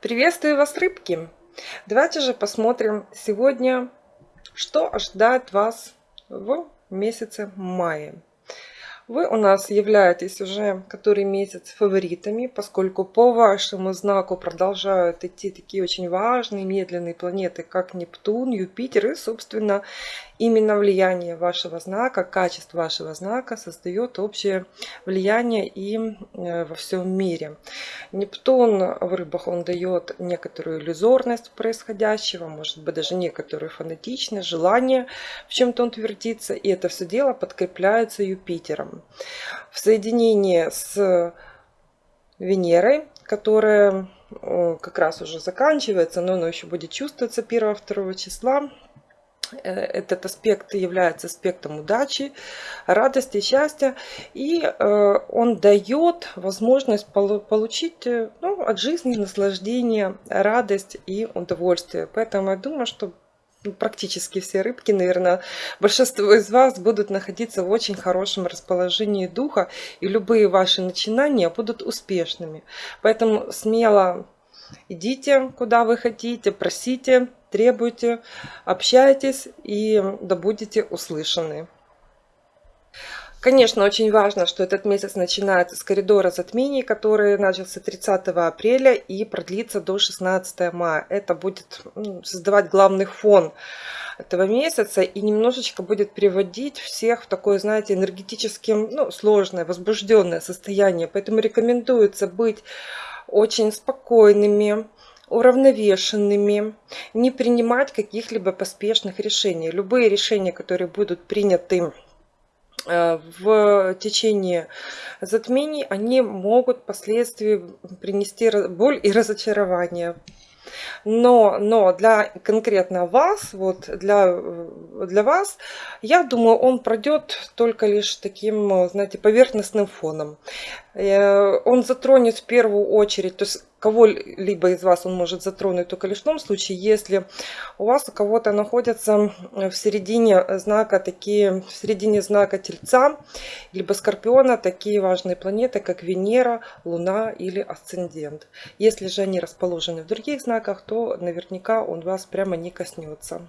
Приветствую вас, рыбки! Давайте же посмотрим сегодня, что ожидает вас в месяце мая. Вы у нас являетесь уже который месяц фаворитами, поскольку по вашему знаку продолжают идти такие очень важные, медленные планеты, как Нептун, Юпитер и, собственно, именно влияние вашего знака, качество вашего знака создает общее влияние и э, во всем мире. Нептун в рыбах, он дает некоторую иллюзорность происходящего, может быть даже некоторую фанатичность, желание в чем-то он твердится, и это все дело подкрепляется Юпитером. В соединении с Венерой, которая э, как раз уже заканчивается, но она еще будет чувствоваться 1-2 числа, этот аспект является аспектом удачи, радости, счастья. И э, он дает возможность получить э, ну, от жизни наслаждение, радость и удовольствие. Поэтому я думаю, что ну, практически все рыбки, наверное, большинство из вас будут находиться в очень хорошем расположении духа, и любые ваши начинания будут успешными. Поэтому смело идите, куда вы хотите, просите, требуйте, общайтесь и да будете услышаны. Конечно, очень важно, что этот месяц начинается с коридора затмений, который начался 30 апреля и продлится до 16 мая. Это будет создавать главный фон этого месяца и немножечко будет приводить всех в такое, знаете, энергетически ну, сложное, возбужденное состояние. Поэтому рекомендуется быть очень спокойными, уравновешенными, не принимать каких-либо поспешных решений. Любые решения, которые будут приняты э, в течение затмений, они могут впоследствии принести боль и разочарование. Но, но для конкретно вас, вот для, для вас, я думаю, он пройдет только лишь таким, знаете, поверхностным фоном. Э, он затронет в первую очередь, то есть кого-либо из вас он может затронуть только лишь в том случае, если у вас у кого-то находятся в середине знака такие, в середине знака Тельца, либо Скорпиона, такие важные планеты, как Венера, Луна или Асцендент. Если же они расположены в других знаках, то наверняка он вас прямо не коснется.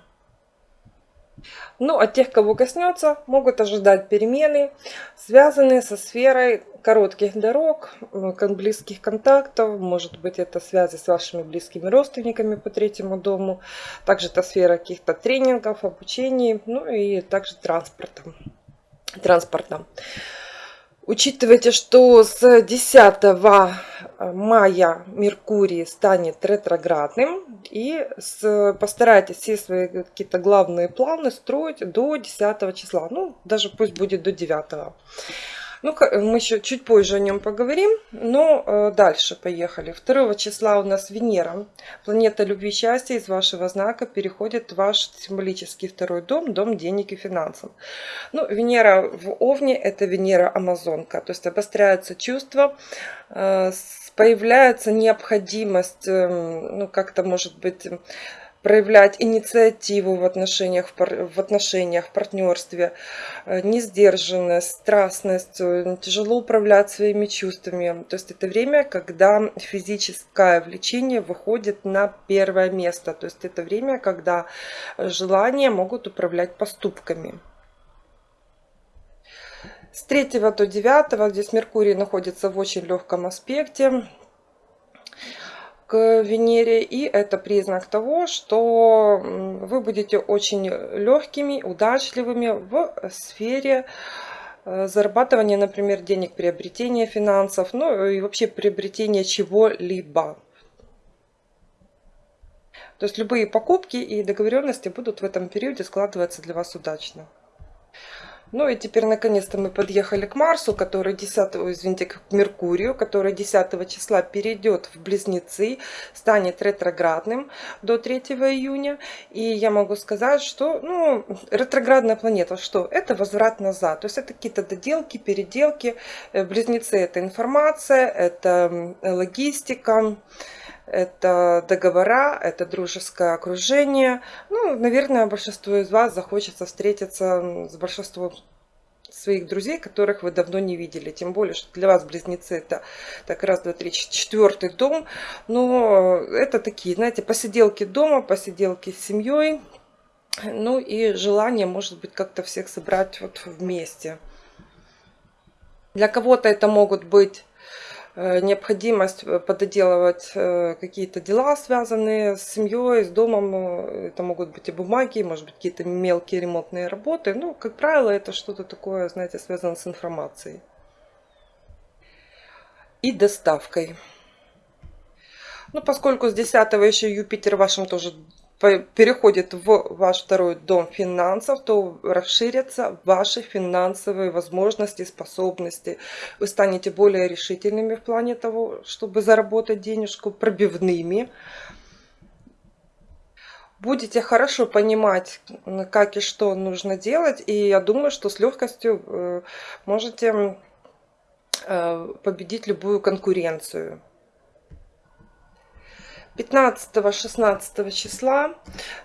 Ну, от тех, кого коснется, могут ожидать перемены, связанные со сферой коротких дорог, близких контактов. Может быть, это связи с вашими близкими родственниками по третьему дому. Также это сфера каких-то тренингов, обучений, ну и также транспорта. транспорта. Учитывайте, что с 10 мая Меркурий станет ретроградным. И постарайтесь все свои какие-то главные планы строить до 10 числа. Ну, даже пусть будет до 9. Ну, мы еще чуть позже о нем поговорим, но э, дальше поехали. 2 числа у нас Венера, планета любви и счастья из вашего знака переходит в ваш символический второй дом, дом денег и финансов. Ну, Венера в Овне – это Венера Амазонка, то есть обостряются чувства, э, появляется необходимость, эм, ну, как-то, может быть, проявлять инициативу в отношениях, в отношениях, в партнерстве, э, несдержанность, страстность, э, тяжело управлять своими чувствами. То есть это время, когда физическое влечение выходит на первое место. То есть это время, когда желания могут управлять поступками. С 3 до 9 здесь Меркурий находится в очень легком аспекте к Венере. И это признак того, что вы будете очень легкими, удачливыми в сфере э, зарабатывания, например, денег, приобретения финансов, ну и вообще приобретения чего-либо. То есть любые покупки и договоренности будут в этом периоде складываться для вас удачно. Ну и теперь наконец-то мы подъехали к Марсу, который 10, извините, к Меркурию, который 10 числа перейдет в Близнецы, станет ретроградным до 3 июня. И я могу сказать, что ну, ретроградная планета, что? Это возврат назад. То есть это какие-то доделки, переделки. Э, Близнецы это информация, это логистика это договора, это дружеское окружение. Ну, наверное, большинство из вас захочется встретиться с большинством своих друзей, которых вы давно не видели. Тем более, что для вас близнецы это так раз, два, три, четвертый дом. Но это такие, знаете, посиделки дома, посиделки с семьей. Ну и желание, может быть, как-то всех собрать вот вместе. Для кого-то это могут быть необходимость э, пододелывать э, какие-то дела, связанные с семьей, с домом. Это могут быть и бумаги, может быть, какие-то мелкие ремонтные работы. Ну, как правило, это что-то такое, знаете, связано с информацией. И доставкой. Ну, поскольку с 10 еще Юпитер в вашем тоже переходит в ваш второй дом финансов, то расширятся ваши финансовые возможности, способности. Вы станете более решительными в плане того, чтобы заработать денежку, пробивными. Будете хорошо понимать, как и что нужно делать. И я думаю, что с легкостью э, можете э, победить любую конкуренцию. 15-16 числа,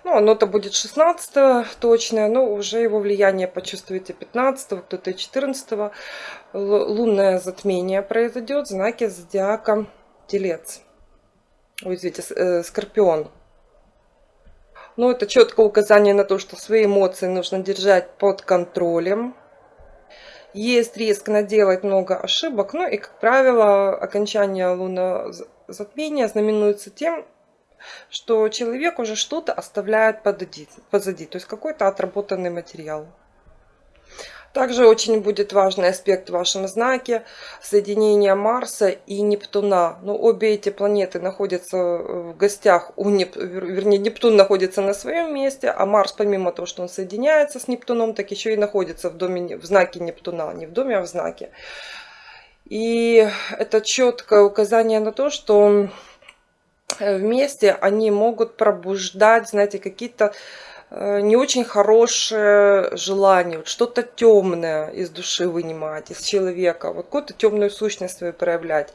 ну оно-то будет 16 точное, но уже его влияние почувствуете 15 кто-то 14 лунное затмение произойдет в знаке зодиака Телец. Ой, извините, э, Скорпион. Ну, это четкое указание на то, что свои эмоции нужно держать под контролем. Есть риск наделать много ошибок, ну и, как правило, окончание лунного затмение знаменуется тем, что человек уже что-то оставляет позади, позади то есть какой-то отработанный материал. Также очень будет важный аспект в вашем знаке соединение Марса и Нептуна. Но обе эти планеты находятся в гостях у Неп... вернее Нептун находится на своем месте, а Марс помимо того, что он соединяется с Нептуном, так еще и находится в доме в знаке Нептуна, не в доме, а в знаке. И это четкое указание на то, что э, вместе они могут пробуждать, знаете, какие-то э, не очень хорошее желание, вот что-то темное из души вынимать, из человека, вот какую-то темную сущность свою проявлять.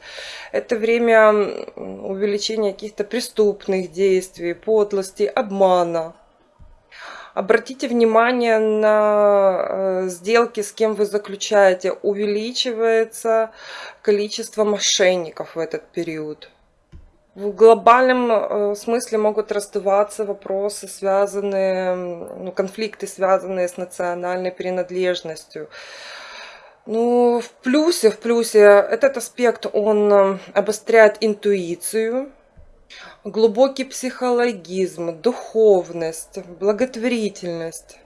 Это время увеличения каких-то преступных действий, подлости, обмана. Обратите внимание на э, сделки, с кем вы заключаете. Увеличивается количество мошенников в этот период. В глобальном э, смысле могут раздаваться вопросы, связанные, ну, конфликты, связанные с национальной принадлежностью. Ну, в плюсе, в плюсе этот аспект, он э, обостряет интуицию, глубокий психологизм, духовность, благотворительность.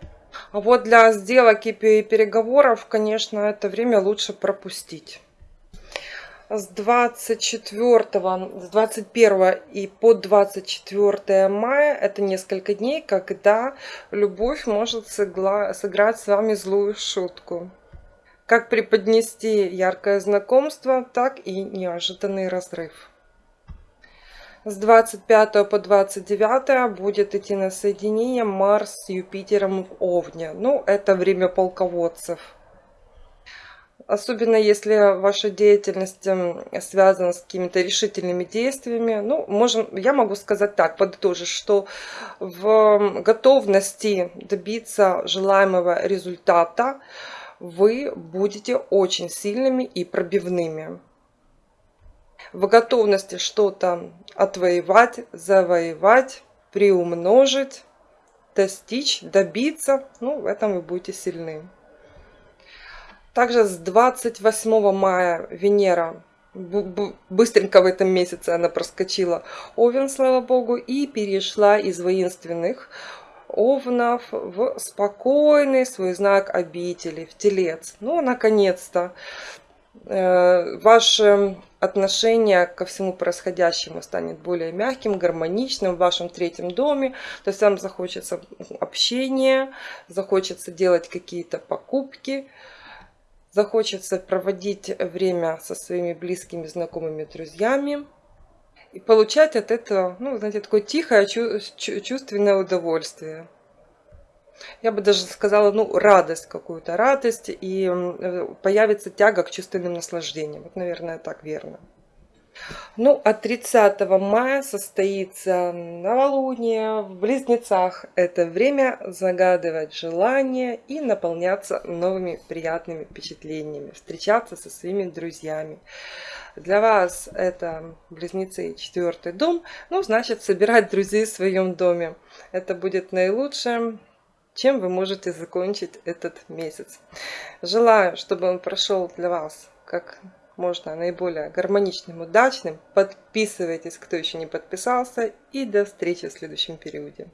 А вот для сделок и переговоров, конечно, это время лучше пропустить. С 24, с 21 и по 24 мая это несколько дней, когда любовь может сыграть с вами злую шутку. Как преподнести яркое знакомство, так и неожиданный разрыв. С 25 по 29 будет идти на соединение Марс с Юпитером в Овне. Ну, это время полководцев. Особенно если ваша деятельность эм, связана с какими-то решительными действиями. Ну, можем, я могу сказать так, подытожить, что в готовности добиться желаемого результата вы будете очень сильными и пробивными в готовности что-то отвоевать, завоевать, приумножить, достичь, добиться. Ну, в этом вы будете сильны. Также с 28 мая Венера быстренько в этом месяце она проскочила Овен, слава богу, и перешла из воинственных овнов в спокойный свой знак обители, в телец. Ну, наконец-то. Э, ваше отношение ко всему происходящему станет более мягким, гармоничным в вашем третьем доме. То есть вам захочется общения, захочется делать какие-то покупки, захочется проводить время со своими близкими, знакомыми, друзьями. И получать от этого, ну, знаете, такое тихое, чувственное удовольствие я бы даже сказала, ну, радость какую-то, радость, и э, появится тяга к чувственным наслаждениям. Вот, наверное, так верно. Ну, а 30 мая состоится новолуние в Близнецах. Это время загадывать желания и наполняться новыми приятными впечатлениями, встречаться со своими друзьями. Для вас это Близнецы четвертый дом, ну, значит, собирать друзей в своем доме. Это будет наилучшее, чем вы можете закончить этот месяц. Желаю, чтобы он прошел для вас как можно наиболее гармоничным, удачным. Подписывайтесь, кто еще не подписался. И до встречи в следующем периоде.